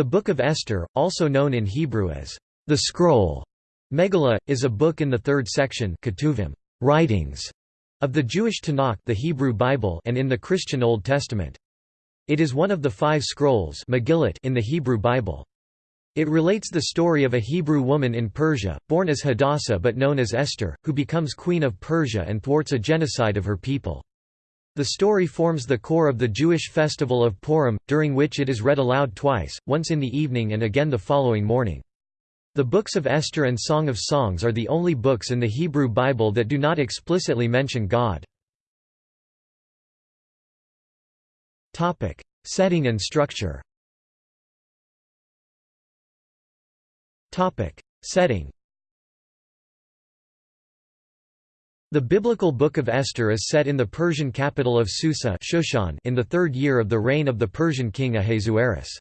The Book of Esther, also known in Hebrew as the Scroll, Megillah, is a book in the third section Ketuvim, writings, of the Jewish Tanakh the Hebrew Bible and in the Christian Old Testament. It is one of the five scrolls Megillot in the Hebrew Bible. It relates the story of a Hebrew woman in Persia, born as Hadassah but known as Esther, who becomes queen of Persia and thwarts a genocide of her people. The story forms the core of the Jewish festival of Purim, during which it is read aloud twice, once in the evening and again the following morning. The books of Esther and Song of Songs are the only books in the Hebrew Bible that do not explicitly mention God. Setting and structure Setting The biblical Book of Esther is set in the Persian capital of Susa Shushan in the third year of the reign of the Persian king Ahasuerus.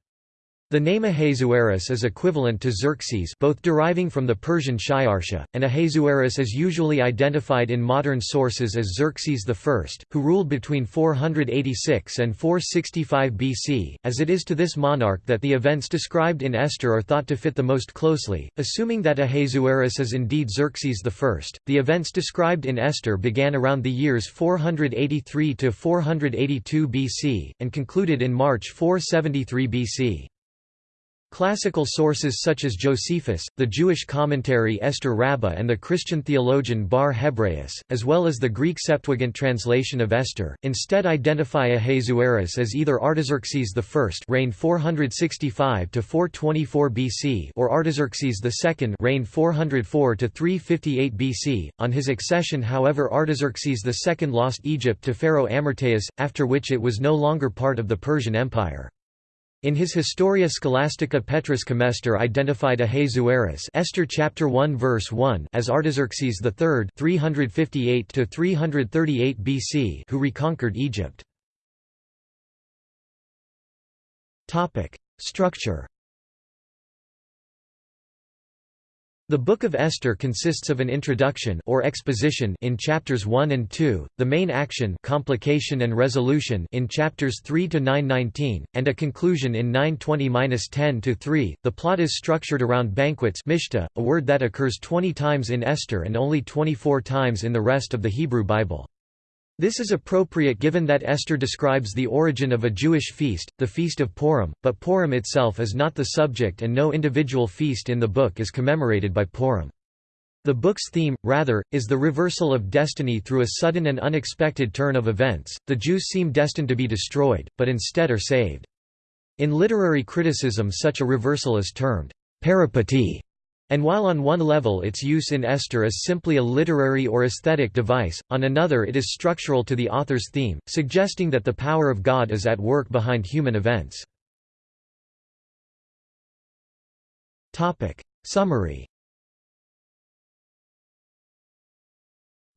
The name Ahasuerus is equivalent to Xerxes both deriving from the Persian Shayarsha, and Ahasuerus is usually identified in modern sources as Xerxes I, who ruled between 486 and 465 BC, as it is to this monarch that the events described in Esther are thought to fit the most closely. Assuming that Ahasuerus is indeed Xerxes I, the events described in Esther began around the years 483 to 482 BC, and concluded in March 473 BC. Classical sources such as Josephus, the Jewish commentary Esther Rabbah and the Christian theologian Bar Hebraeus, as well as the Greek Septuagint translation of Esther, instead identify Ahasuerus as either Artaxerxes I reigned 465 to 424 BC or Artaxerxes II reigned 404 to 358 BC. On his accession however Artaxerxes II lost Egypt to Pharaoh Amyrtaeus, after which it was no longer part of the Persian Empire. In his Historia Scholastica Petrus Comestor identified Ahasuerus Esther chapter 1 verse 1 as Artaxerxes III 358 to 338 BC who reconquered Egypt. Topic: Structure The Book of Esther consists of an introduction or exposition in chapters 1 and 2, the main action complication and resolution in chapters 3 to 9:19, and a conclusion in 9:20-10 to 3. The plot is structured around banquets, mishta, a word that occurs 20 times in Esther and only 24 times in the rest of the Hebrew Bible. This is appropriate given that Esther describes the origin of a Jewish feast, the Feast of Purim, but Purim itself is not the subject and no individual feast in the book is commemorated by Purim. The book's theme, rather, is the reversal of destiny through a sudden and unexpected turn of events. The Jews seem destined to be destroyed, but instead are saved. In literary criticism such a reversal is termed peripety and while on one level its use in Esther is simply a literary or aesthetic device, on another it is structural to the author's theme, suggesting that the power of God is at work behind human events. Summary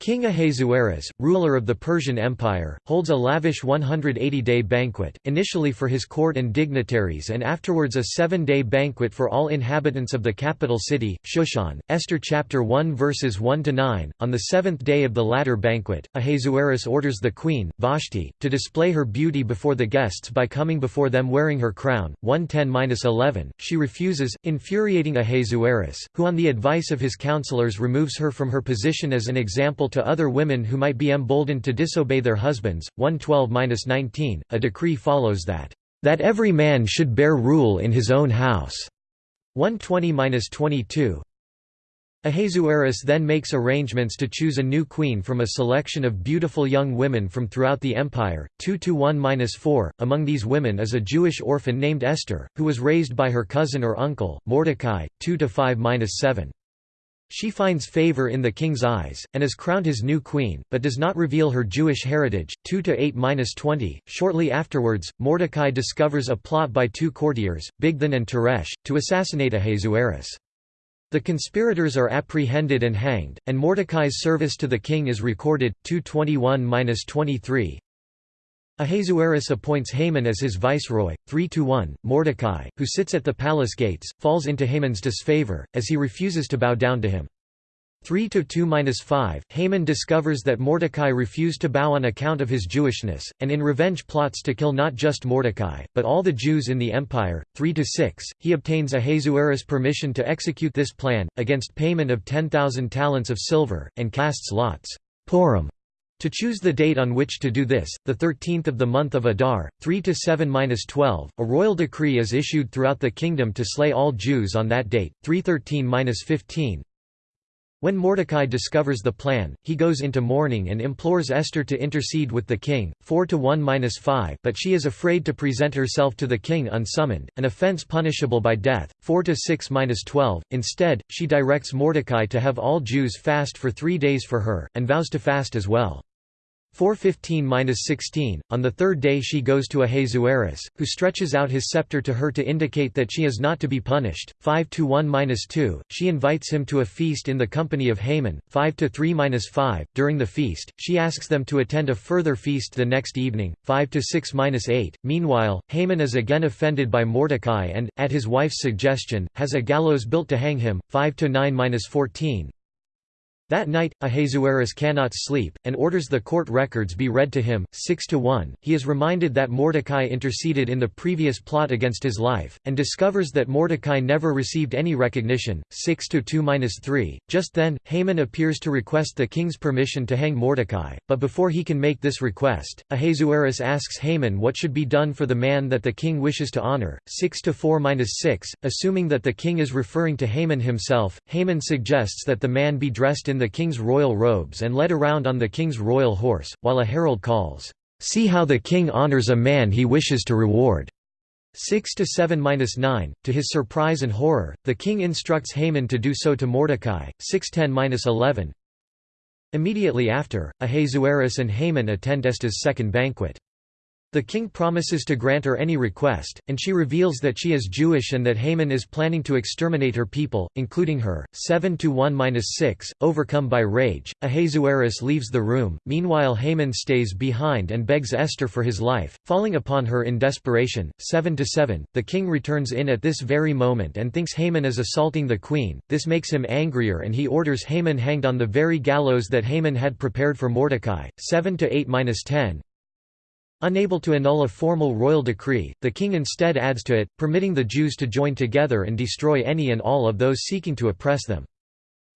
King Ahasuerus, ruler of the Persian Empire, holds a lavish 180-day banquet, initially for his court and dignitaries and afterwards a seven-day banquet for all inhabitants of the capital city, Shushan. Esther chapter 1 verses 1–9, on the seventh day of the latter banquet, Ahasuerus orders the queen, Vashti, to display her beauty before the guests by coming before them wearing her crown. 110–11, she refuses, infuriating Ahasuerus, who on the advice of his counselors removes her from her position as an example to other women who might be emboldened to disobey their husbands. 112-19, a decree follows that, "...that every man should bear rule in his own house." 120-22, Ahasuerus then makes arrangements to choose a new queen from a selection of beautiful young women from throughout the empire. 2 to 1-4. Among these women is a Jewish orphan named Esther, who was raised by her cousin or uncle, Mordecai. 2 to 5-7. She finds favor in the king's eyes, and is crowned his new queen, but does not reveal her Jewish heritage. 2 8-20. Shortly afterwards, Mordecai discovers a plot by two courtiers, Bigthan and Teresh, to assassinate Ahasuerus. The conspirators are apprehended and hanged, and Mordecai's service to the king is recorded. 221-23. Ahasuerus appoints Haman as his viceroy. 3 to 1. Mordecai, who sits at the palace gates, falls into Haman's disfavor, as he refuses to bow down to him. 3 to 2-5 Haman discovers that Mordecai refused to bow on account of his Jewishness and in revenge plots to kill not just Mordecai but all the Jews in the empire 3 to 6 he obtains Ahasuerus permission to execute this plan against payment of 10,000 talents of silver and casts lots Purim to choose the date on which to do this, the 13th of the month of Adar, 3 to 7-12, a royal decree is issued throughout the kingdom to slay all Jews on that date, 313-15. When Mordecai discovers the plan, he goes into mourning and implores Esther to intercede with the king, 4 to 1-5, but she is afraid to present herself to the king unsummoned, an offense punishable by death, 4 to 6-12. Instead, she directs Mordecai to have all Jews fast for 3 days for her and vows to fast as well. 415–16, on the third day she goes to Ahasuerus, who stretches out his scepter to her to indicate that she is not to be punished, 5–1–2, she invites him to a feast in the company of Haman, 5–3–5, during the feast, she asks them to attend a further feast the next evening, 5–6–8, meanwhile, Haman is again offended by Mordecai and, at his wife's suggestion, has a gallows built to hang him, 5–9–14, that night, Ahasuerus cannot sleep, and orders the court records be read to him, 6 to 1. He is reminded that Mordecai interceded in the previous plot against his life, and discovers that Mordecai never received any recognition, 6 to 2-3. Just then, Haman appears to request the king's permission to hang Mordecai, but before he can make this request, Ahasuerus asks Haman what should be done for the man that the king wishes to honor, 6 to 4-6. Assuming that the king is referring to Haman himself, Haman suggests that the man be dressed in the king's royal robes and led around on the king's royal horse, while a herald calls, "'See how the king honors a man he wishes to reward' 6 to 7-9 To his surprise and horror, the king instructs Haman to do so to Mordecai. 610-11. Immediately after, Ahasuerus and Haman attend Esther's second banquet. The king promises to grant her any request, and she reveals that she is Jewish and that Haman is planning to exterminate her people, including her. 7 to 1-6, overcome by rage, Ahasuerus leaves the room. Meanwhile, Haman stays behind and begs Esther for his life, falling upon her in desperation. 7 to 7, the king returns in at this very moment and thinks Haman is assaulting the queen. This makes him angrier and he orders Haman hanged on the very gallows that Haman had prepared for Mordecai. 7 to 8-10, Unable to annul a formal royal decree, the king instead adds to it, permitting the Jews to join together and destroy any and all of those seeking to oppress them.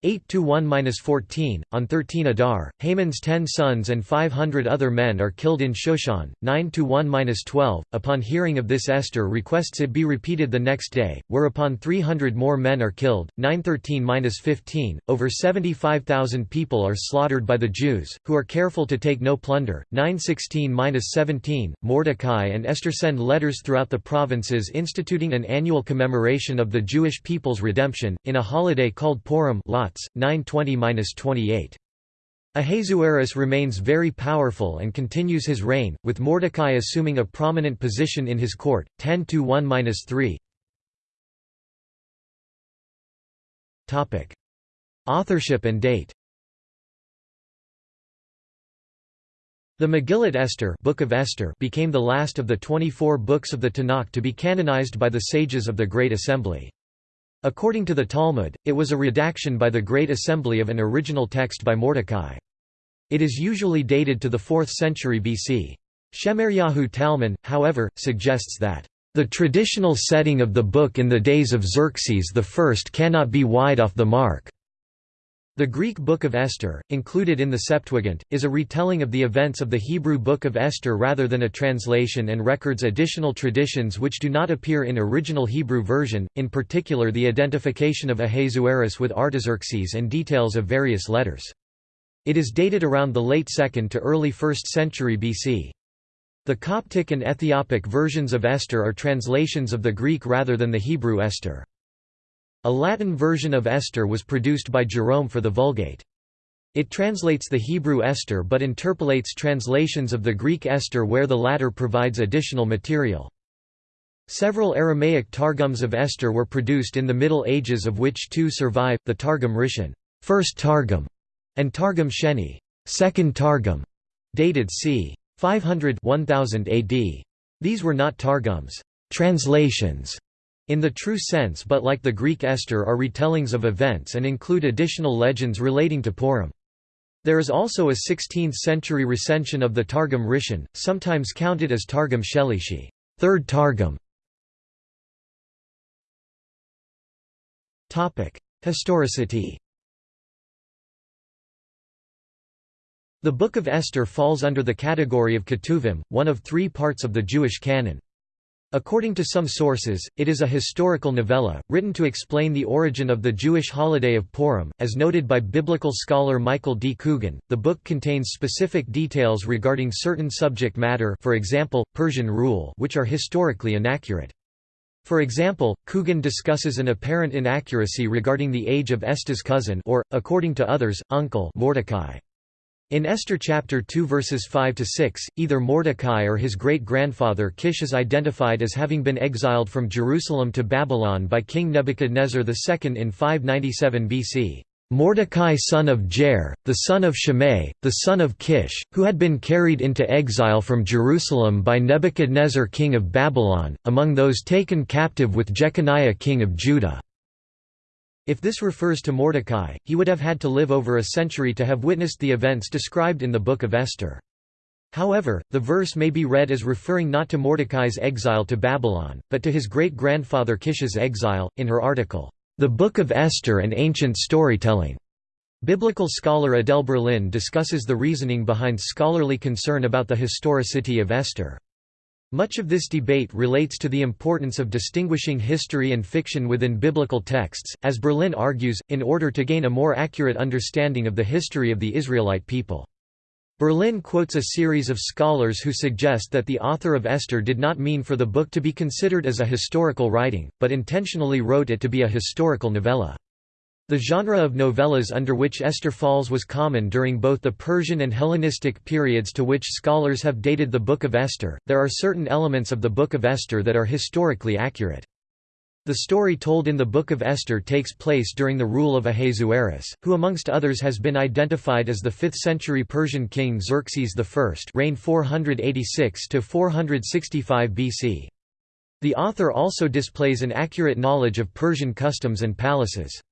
8 to 1-14 on 13 Adar Haman's 10 sons and 500 other men are killed in Shushan 9 to 1-12 upon hearing of this Esther requests it be repeated the next day whereupon 300 more men are killed 913-15 over 75,000 people are slaughtered by the Jews who are careful to take no plunder 916-17 Mordecai and Esther send letters throughout the provinces instituting an annual commemoration of the Jewish people's redemption in a holiday called Purim Lots, 920–28. Ahasuerus remains very powerful and continues his reign, with Mordecai assuming a prominent position in his court. 10 to 1-3. Topic: Authorship and date. The Megillat Esther, Book of Esther became the last of the 24 books of the Tanakh to be canonized by the sages of the Great Assembly. According to the Talmud, it was a redaction by the Great Assembly of an original text by Mordecai. It is usually dated to the 4th century BC. Shemaryahu Talmon, however, suggests that, "...the traditional setting of the book in the days of Xerxes I cannot be wide off the mark." The Greek Book of Esther, included in the Septuagint, is a retelling of the events of the Hebrew Book of Esther rather than a translation and records additional traditions which do not appear in original Hebrew version, in particular the identification of Ahasuerus with Artaxerxes and details of various letters. It is dated around the late 2nd to early 1st century BC. The Coptic and Ethiopic versions of Esther are translations of the Greek rather than the Hebrew Esther. A Latin version of Esther was produced by Jerome for the Vulgate. It translates the Hebrew Esther but interpolates translations of the Greek Esther where the latter provides additional material. Several Aramaic Targums of Esther were produced in the Middle Ages of which two survive, the Targum Rishon first Targum", and Targum Sheni second Targum", dated c. 500 1000 AD. These were not Targums translations", in the true sense but like the Greek Esther are retellings of events and include additional legends relating to Purim. There is also a 16th-century recension of the Targum Rishon, sometimes counted as Targum Shelishi, third Targum. Historicity The Book of Esther falls under the category of Ketuvim, one of three parts of the Jewish canon. According to some sources, it is a historical novella, written to explain the origin of the Jewish holiday of Purim. As noted by biblical scholar Michael D. Coogan, the book contains specific details regarding certain subject matter for example, Persian rule which are historically inaccurate. For example, Coogan discusses an apparent inaccuracy regarding the age of Esther's cousin or, according to others, uncle Mordecai. In Esther chapter 2 verses 5 to 6, either Mordecai or his great-grandfather Kish is identified as having been exiled from Jerusalem to Babylon by King Nebuchadnezzar II in 597 BC. Mordecai son of Jair, the son of Shimei, the son of Kish, who had been carried into exile from Jerusalem by Nebuchadnezzar king of Babylon, among those taken captive with Jeconiah king of Judah. If this refers to Mordecai, he would have had to live over a century to have witnessed the events described in the Book of Esther. However, the verse may be read as referring not to Mordecai's exile to Babylon, but to his great-grandfather Kish's exile. In her article, The Book of Esther and Ancient Storytelling, biblical scholar Adele Berlin discusses the reasoning behind scholarly concern about the historicity of Esther. Much of this debate relates to the importance of distinguishing history and fiction within biblical texts, as Berlin argues, in order to gain a more accurate understanding of the history of the Israelite people. Berlin quotes a series of scholars who suggest that the author of Esther did not mean for the book to be considered as a historical writing, but intentionally wrote it to be a historical novella. The genre of novellas under which Esther falls was common during both the Persian and Hellenistic periods to which scholars have dated the Book of Esther. There are certain elements of the Book of Esther that are historically accurate. The story told in the Book of Esther takes place during the rule of Ahasuerus, who amongst others has been identified as the 5th-century Persian king Xerxes I reigned 486 to 465 BC. The author also displays an accurate knowledge of Persian customs and palaces.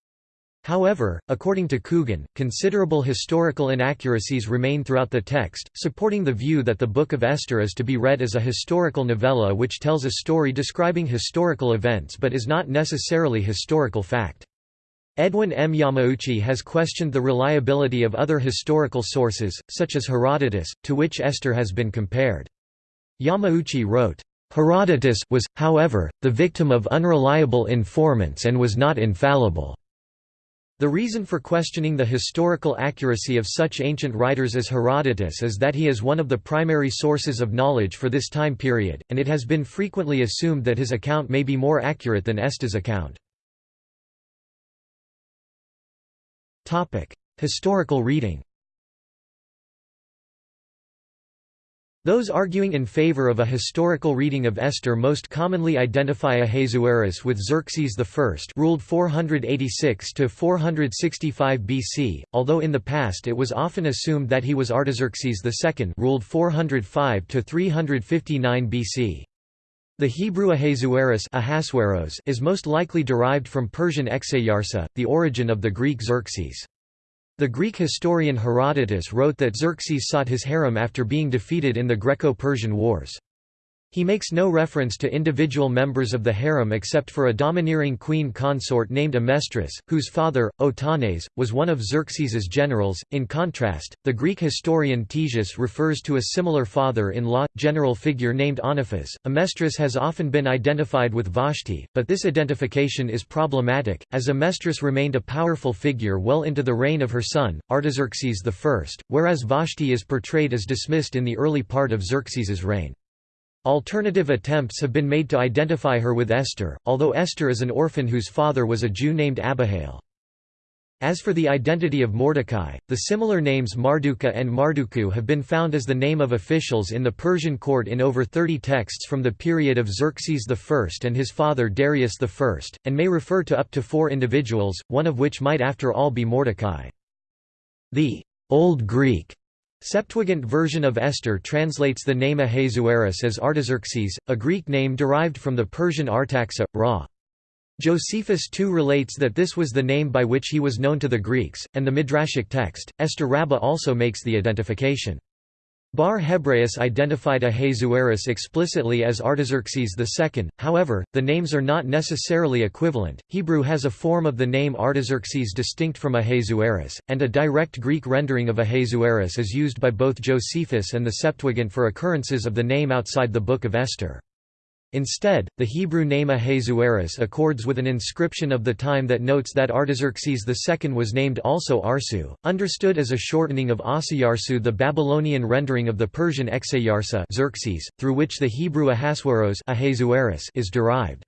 However, according to Coogan, considerable historical inaccuracies remain throughout the text, supporting the view that the Book of Esther is to be read as a historical novella which tells a story describing historical events but is not necessarily historical fact. Edwin M. Yamauchi has questioned the reliability of other historical sources, such as Herodotus, to which Esther has been compared. Yamauchi wrote, Herodotus, was, however, the victim of unreliable informants and was not infallible. The reason for questioning the historical accuracy of such ancient writers as Herodotus is that he is one of the primary sources of knowledge for this time period, and it has been frequently assumed that his account may be more accurate than Esther's account. Historical reading Those arguing in favor of a historical reading of Esther most commonly identify Ahasuerus with Xerxes I ruled 486 to 465 BC, although in the past it was often assumed that he was Artaxerxes II ruled 405–359 BC. The Hebrew Ahasuerus is most likely derived from Persian Exayarsa, the origin of the Greek Xerxes. The Greek historian Herodotus wrote that Xerxes sought his harem after being defeated in the Greco-Persian Wars. He makes no reference to individual members of the harem except for a domineering queen consort named Amestris, whose father, Otanes, was one of Xerxes's generals. In contrast, the Greek historian Ctesias refers to a similar father-in-law, general figure named Oniphas. Amestris has often been identified with Vashti, but this identification is problematic, as Amestris remained a powerful figure well into the reign of her son, Artaxerxes I, whereas Vashti is portrayed as dismissed in the early part of Xerxes's reign. Alternative attempts have been made to identify her with Esther, although Esther is an orphan whose father was a Jew named Abihail. As for the identity of Mordecai, the similar names Marduka and Marduku have been found as the name of officials in the Persian court in over 30 texts from the period of Xerxes I and his father Darius I, and may refer to up to four individuals, one of which might after all be Mordecai. The Old Greek Septuagint version of Esther translates the name Ahasuerus as Artaxerxes, a Greek name derived from the Persian Artaxa, Ra. Josephus too relates that this was the name by which he was known to the Greeks, and the Midrashic text, Esther Rabbah also makes the identification. Bar Hebraeus identified Ahasuerus explicitly as Artaxerxes II, however, the names are not necessarily equivalent. Hebrew has a form of the name Artaxerxes distinct from Ahasuerus, and a direct Greek rendering of Ahasuerus is used by both Josephus and the Septuagint for occurrences of the name outside the Book of Esther. Instead, the Hebrew name Ahasuerus accords with an inscription of the time that notes that Artaxerxes II was named also Arsu, understood as a shortening of Asayarsu the Babylonian rendering of the Persian Exayarsa Xerxes, through which the Hebrew Ahasueros is derived.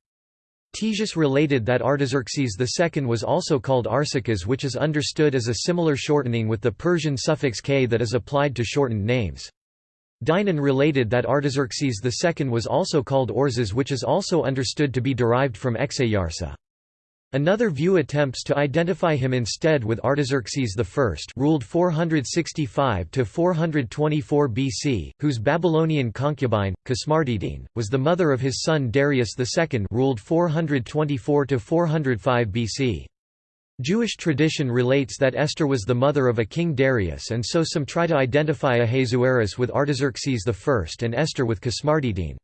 Ctesias related that Artaxerxes II was also called Arsaces which is understood as a similar shortening with the Persian suffix k that is applied to shortened names. Dinon related that Artaxerxes II was also called Orzes which is also understood to be derived from Exayarsa. Another view attempts to identify him instead with Artaxerxes I ruled 465–424 BC, whose Babylonian concubine, Kismardidin, was the mother of his son Darius II ruled 424–405 BC. Jewish tradition relates that Esther was the mother of a king Darius and so some try to identify Ahasuerus with Artaxerxes I and Esther with Kismardidin.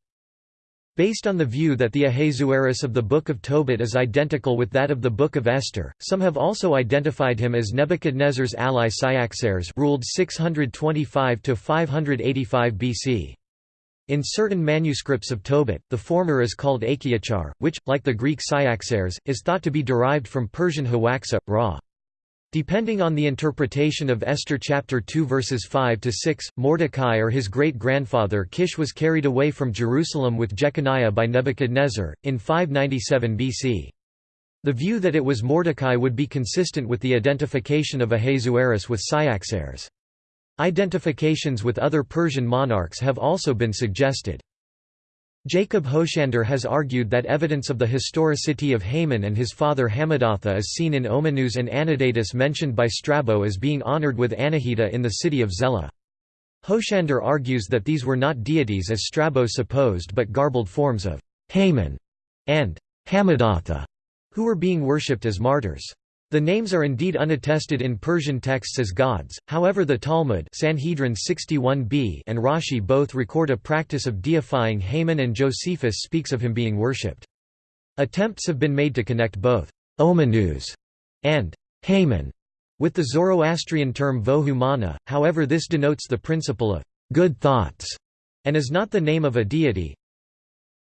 Based on the view that the Ahasuerus of the Book of Tobit is identical with that of the Book of Esther, some have also identified him as Nebuchadnezzar's ally Cyaxares ruled 625–585 BC. In certain manuscripts of Tobit, the former is called Achiachar, which, like the Greek Cyaxares, is thought to be derived from Persian Hawaxa, Ra. Depending on the interpretation of Esther chapter 2 verses 5 to 6, Mordecai or his great-grandfather Kish was carried away from Jerusalem with Jeconiah by Nebuchadnezzar in 597 BC. The view that it was Mordecai would be consistent with the identification of Ahasuerus with Cyaxares. Identifications with other Persian monarchs have also been suggested. Jacob Hoschander has argued that evidence of the historicity of Haman and his father Hamadatha is seen in Omanus and Anadatus mentioned by Strabo as being honored with Anahita in the city of Zela. Hoschander argues that these were not deities as Strabo supposed but garbled forms of Haman and Hamadatha, who were being worshipped as martyrs. The names are indeed unattested in Persian texts as gods, however the Talmud Sanhedrin 61b and Rashi both record a practice of deifying Haman and Josephus speaks of him being worshipped. Attempts have been made to connect both Omanus and Haman with the Zoroastrian term Vohumana, however this denotes the principle of good thoughts and is not the name of a deity,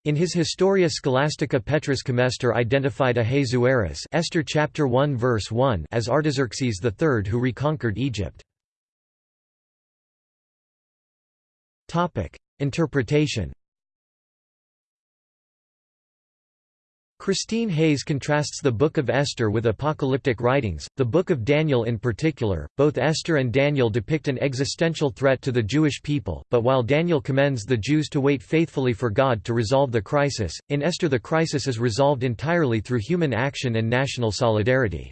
in his Historia Scholastica Petrus Comestor identified Ahasuerus Esther chapter 1 verse 1 as Artaxerxes III who reconquered Egypt. Topic: Interpretation Christine Hayes contrasts the Book of Esther with apocalyptic writings, the Book of Daniel in particular. Both Esther and Daniel depict an existential threat to the Jewish people, but while Daniel commends the Jews to wait faithfully for God to resolve the crisis, in Esther the crisis is resolved entirely through human action and national solidarity.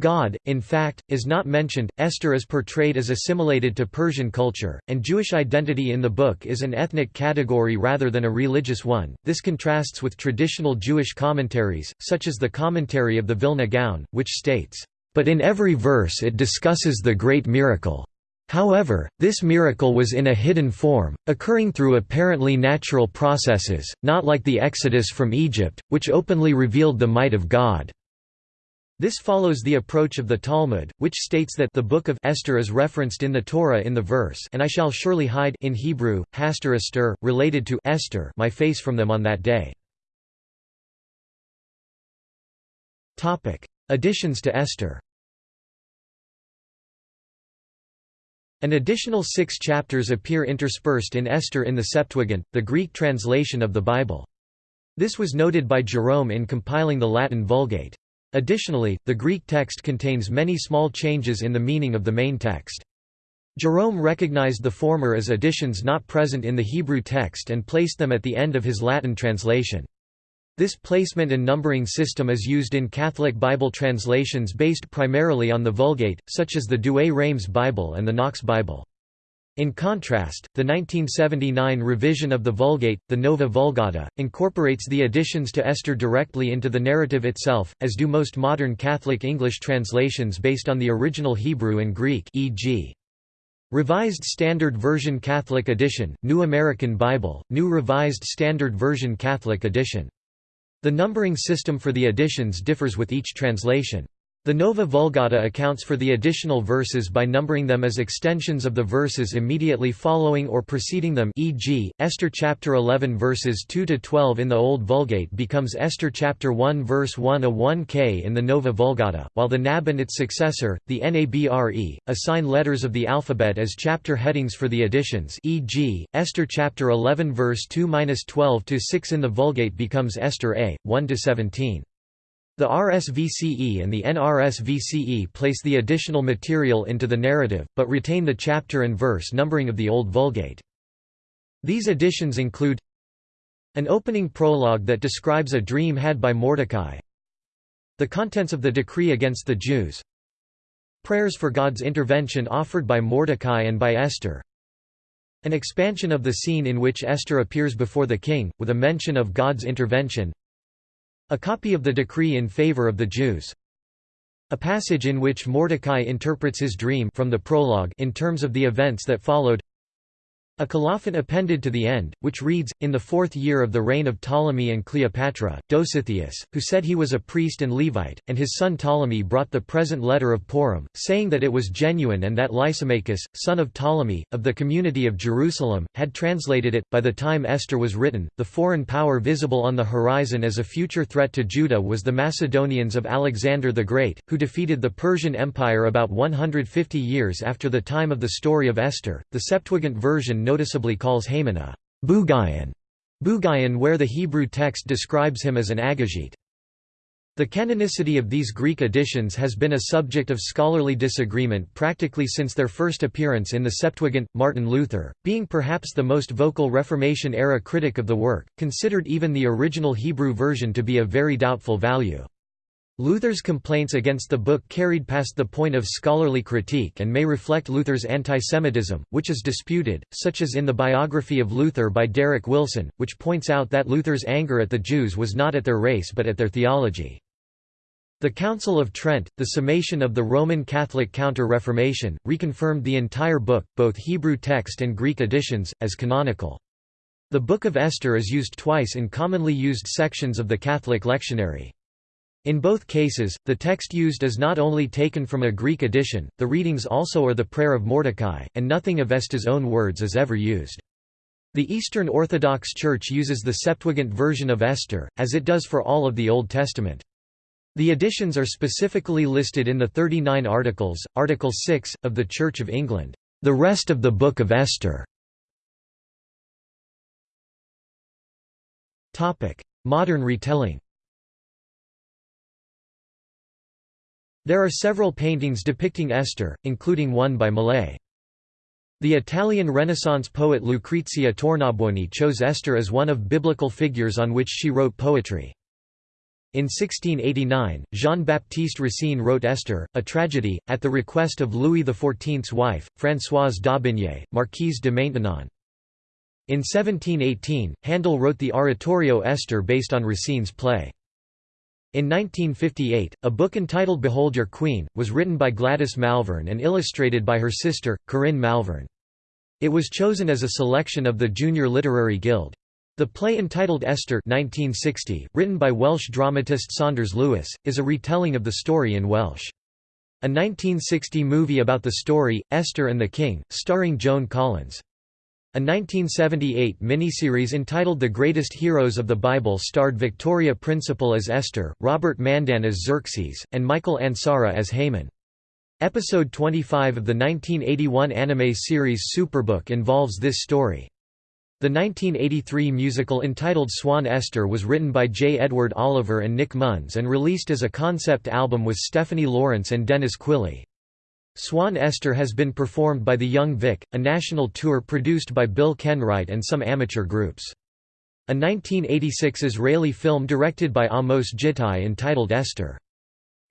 God, in fact, is not mentioned. Esther is portrayed as assimilated to Persian culture, and Jewish identity in the book is an ethnic category rather than a religious one. This contrasts with traditional Jewish commentaries, such as the commentary of the Vilna Gaon, which states, But in every verse it discusses the great miracle. However, this miracle was in a hidden form, occurring through apparently natural processes, not like the Exodus from Egypt, which openly revealed the might of God. This follows the approach of the Talmud, which states that the book of Esther is referenced in the Torah in the verse and I shall surely hide in Hebrew, Haster related to Esther my face from them on that day. Additions to Esther An additional six chapters appear interspersed in Esther in the Septuagint, the Greek translation of the Bible. This was noted by Jerome in compiling the Latin Vulgate. Additionally, the Greek text contains many small changes in the meaning of the main text. Jerome recognized the former as additions not present in the Hebrew text and placed them at the end of his Latin translation. This placement and numbering system is used in Catholic Bible translations based primarily on the Vulgate, such as the Douay-Rheims Bible and the Knox Bible. In contrast, the 1979 revision of the Vulgate, the Nova Vulgata, incorporates the additions to Esther directly into the narrative itself, as do most modern Catholic English translations based on the original Hebrew and Greek e.g. Revised Standard Version Catholic Edition, New American Bible, New Revised Standard Version Catholic Edition. The numbering system for the editions differs with each translation. The Nova Vulgata accounts for the additional verses by numbering them as extensions of the verses immediately following or preceding them e.g., Esther chapter 11 verses 2 to 12 in the Old Vulgate becomes Esther chapter 1 verse 1 a 1k in the Nova Vulgata, while the NAB and its successor, the NABRE, assign letters of the alphabet as chapter headings for the additions e.g., Esther chapter 11 verse 2-12 to 6 in the Vulgate becomes Esther A 1 to 17. The RSVCE and the NRSVCE place the additional material into the narrative, but retain the chapter and verse numbering of the Old Vulgate. These additions include an opening prologue that describes a dream had by Mordecai, the contents of the decree against the Jews, prayers for God's intervention offered by Mordecai and by Esther, an expansion of the scene in which Esther appears before the king, with a mention of God's intervention a copy of the decree in favor of the Jews. A passage in which Mordecai interprets his dream from the prologue in terms of the events that followed. A colophon appended to the end, which reads, In the fourth year of the reign of Ptolemy and Cleopatra, Dositheus, who said he was a priest and Levite, and his son Ptolemy brought the present letter of Purim, saying that it was genuine and that Lysimachus, son of Ptolemy, of the community of Jerusalem, had translated it. By the time Esther was written, the foreign power visible on the horizon as a future threat to Judah was the Macedonians of Alexander the Great, who defeated the Persian Empire about 150 years after the time of the story of Esther. The Septuagint version noticeably calls Haman a Bugayan, Bugayan where the Hebrew text describes him as an Agagite. The canonicity of these Greek editions has been a subject of scholarly disagreement practically since their first appearance in the Septuagint. Martin Luther, being perhaps the most vocal Reformation-era critic of the work, considered even the original Hebrew version to be of very doubtful value. Luther's complaints against the book carried past the point of scholarly critique and may reflect Luther's antisemitism, which is disputed, such as in the biography of Luther by Derek Wilson, which points out that Luther's anger at the Jews was not at their race but at their theology. The Council of Trent, the summation of the Roman Catholic Counter-Reformation, reconfirmed the entire book, both Hebrew text and Greek editions, as canonical. The Book of Esther is used twice in commonly used sections of the Catholic lectionary. In both cases, the text used is not only taken from a Greek edition, the readings also are the prayer of Mordecai, and nothing of Esther's own words is ever used. The Eastern Orthodox Church uses the Septuagint version of Esther, as it does for all of the Old Testament. The editions are specifically listed in the 39 Articles, Article 6, of the Church of England, "...the rest of the Book of Esther". Modern retelling There are several paintings depicting Esther, including one by Millais. The Italian Renaissance poet Lucrezia Tornabuoni chose Esther as one of biblical figures on which she wrote poetry. In 1689, Jean-Baptiste Racine wrote Esther, a tragedy, at the request of Louis XIV's wife, Françoise d'Aubigné, Marquise de Maintenon. In 1718, Handel wrote the oratorio Esther based on Racine's play. In 1958, a book entitled Behold Your Queen, was written by Gladys Malvern and illustrated by her sister, Corinne Malvern. It was chosen as a selection of the Junior Literary Guild. The play entitled Esther 1960, written by Welsh dramatist Saunders Lewis, is a retelling of the story in Welsh. A 1960 movie about the story, Esther and the King, starring Joan Collins. A 1978 miniseries entitled The Greatest Heroes of the Bible starred Victoria Principal as Esther, Robert Mandan as Xerxes, and Michael Ansara as Haman. Episode 25 of the 1981 anime series Superbook involves this story. The 1983 musical entitled Swan Esther was written by J. Edward Oliver and Nick Munns and released as a concept album with Stephanie Lawrence and Dennis Quilley. Swan Esther has been performed by the Young Vic, a national tour produced by Bill Kenwright and some amateur groups. A 1986 Israeli film directed by Amos Gitai entitled Esther.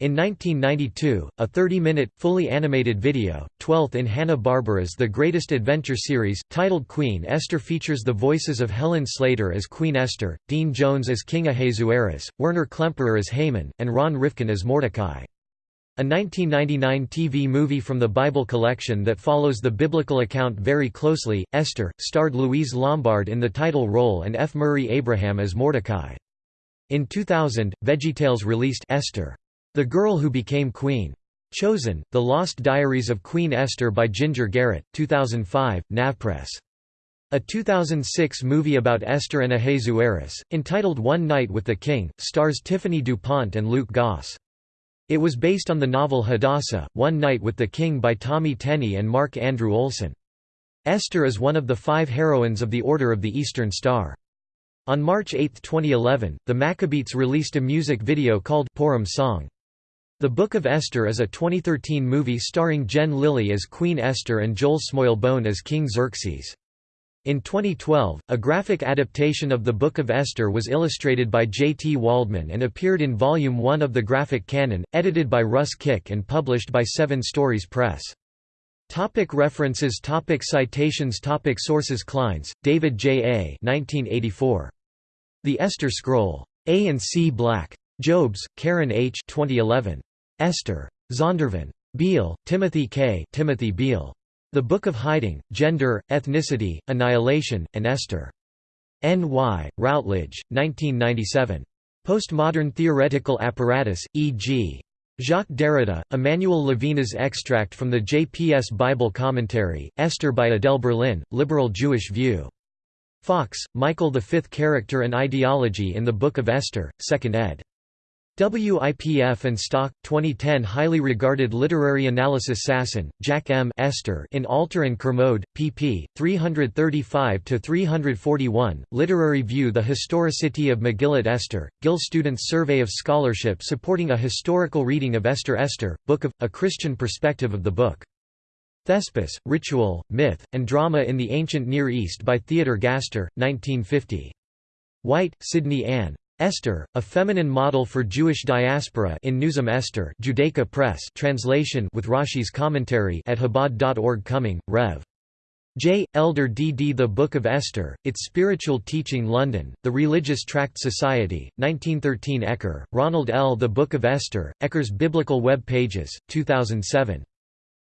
In 1992, a 30-minute, fully animated video, 12th in Hanna-Barbera's The Greatest Adventure series, titled Queen Esther features the voices of Helen Slater as Queen Esther, Dean Jones as King Ahasuerus, Werner Klemperer as Haman, and Ron Rifkin as Mordecai. A 1999 TV movie from the Bible collection that follows the biblical account very closely, Esther, starred Louise Lombard in the title role and F. Murray Abraham as Mordecai. In 2000, VeggieTales released Esther. The Girl Who Became Queen. Chosen, The Lost Diaries of Queen Esther by Ginger Garrett, 2005, Navpress. A 2006 movie about Esther and Ahasuerus, entitled One Night with the King, stars Tiffany DuPont and Luke Goss. It was based on the novel Hadassah, One Night with the King by Tommy Tenney and Mark Andrew Olson. Esther is one of the five heroines of the Order of the Eastern Star. On March 8, 2011, the Maccabeats released a music video called Purim Song. The Book of Esther is a 2013 movie starring Jen Lilly as Queen Esther and Joel Smallbone as King Xerxes. In 2012, a graphic adaptation of the Book of Esther was illustrated by J. T. Waldman and appeared in Volume 1 of the Graphic Canon, edited by Russ Kick and published by Seven Stories Press. Topic references topic Citations topic Sources Clines, David J. A. 1984. The Esther Scroll. A and C Black. Jobes, Karen H. 2011. Esther. Zondervan. Beal, Timothy K. Timothy Beal. The Book of Hiding, Gender, Ethnicity, Annihilation, and Esther. N. Y., Routledge, 1997. Postmodern Theoretical Apparatus, e.g. Jacques Derrida, Emmanuel Levinas extract from the JPS Bible Commentary, Esther by Adele Berlin, Liberal Jewish View. Fox, Michael Fifth Character and Ideology in the Book of Esther, 2nd ed. WIPF and Stock, 2010 Highly regarded literary analysis Sasson, Jack M. Esther in Alter and Kermode, pp. 335–341, Literary View The historicity of Megillat Esther, Gill Students' Survey of Scholarship supporting a historical reading of Esther Esther, Book of, A Christian Perspective of the Book. Thespis, Ritual, Myth, and Drama in the Ancient Near East by Theodor Gaster, 1950. White, Sidnie Ann. Esther, a feminine model for Jewish diaspora in Newsom Esther Judaica Press translation with Rashi's commentary at Chabad.org Cumming, Rev. J. Elder D. D. The Book of Esther, Its Spiritual Teaching London, The Religious Tract Society, 1913 Ecker, Ronald L. The Book of Esther, Ecker's Biblical Web Pages, 2007.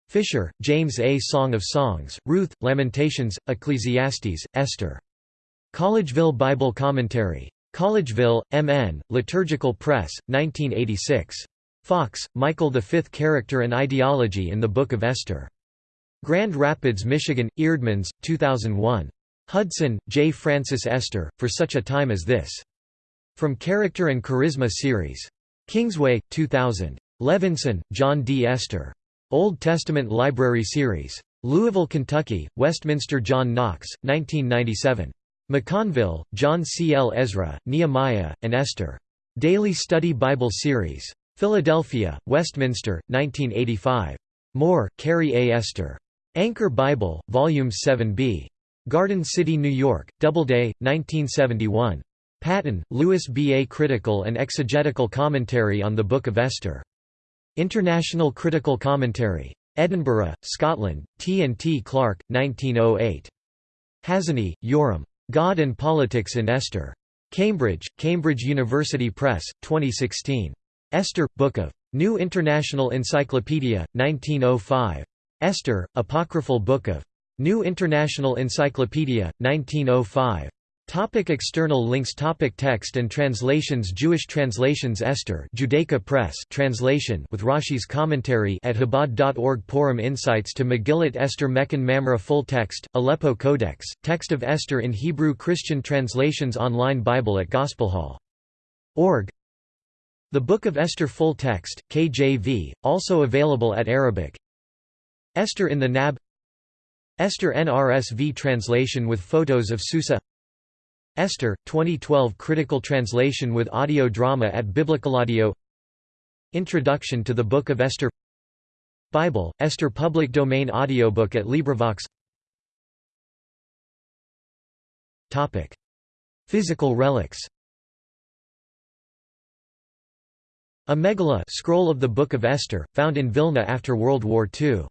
Fisher, James A. Song of Songs, Ruth, Lamentations, Ecclesiastes, Esther. Collegeville Bible Commentary. Collegeville, M.N., Liturgical Press, 1986. Fox, Michael Fifth Character and Ideology in the Book of Esther. Grand Rapids, Michigan, Eerdmans, 2001. Hudson, J. Francis Esther, For Such a Time as This. From Character and Charisma Series. Kingsway, 2000. Levenson, John D. Esther. Old Testament Library Series. Louisville, Kentucky, Westminster John Knox, 1997. McConville, John C. L. Ezra, Nehemiah, and Esther. Daily Study Bible Series. Philadelphia, Westminster, 1985. Moore, Carey A. Esther. Anchor Bible, Volume 7b. Garden City, New York, Doubleday, 1971. Paton, Louis B. A Critical and Exegetical Commentary on the Book of Esther. International Critical Commentary. Edinburgh, Scotland, T. and T. Clark, 1908. Hazony, Yoram. God and Politics in Esther. Cambridge, Cambridge University Press, 2016. Esther, Book of New International Encyclopedia, 1905. Esther, Apocryphal Book of New International Encyclopedia, 1905. Topic external links Topic Text and translations Jewish translations Esther Judaica Press translation with Rashi's commentary at Chabad.org Purim Insights to Megillat Esther Mechon Mamre Full Text, Aleppo Codex, Text of Esther in Hebrew Christian Translations Online Bible at Gospelhall.org The Book of Esther Full Text, KJV, also available at Arabic. Esther in the Nab. Esther NRSV translation with photos of Susa Esther, 2012 critical translation with audio drama at Biblical Audio. Introduction to the Book of Esther Bible, Esther public domain audiobook at LibriVox Topic. Physical relics A megillah scroll of the Book of Esther, found in Vilna after World War II.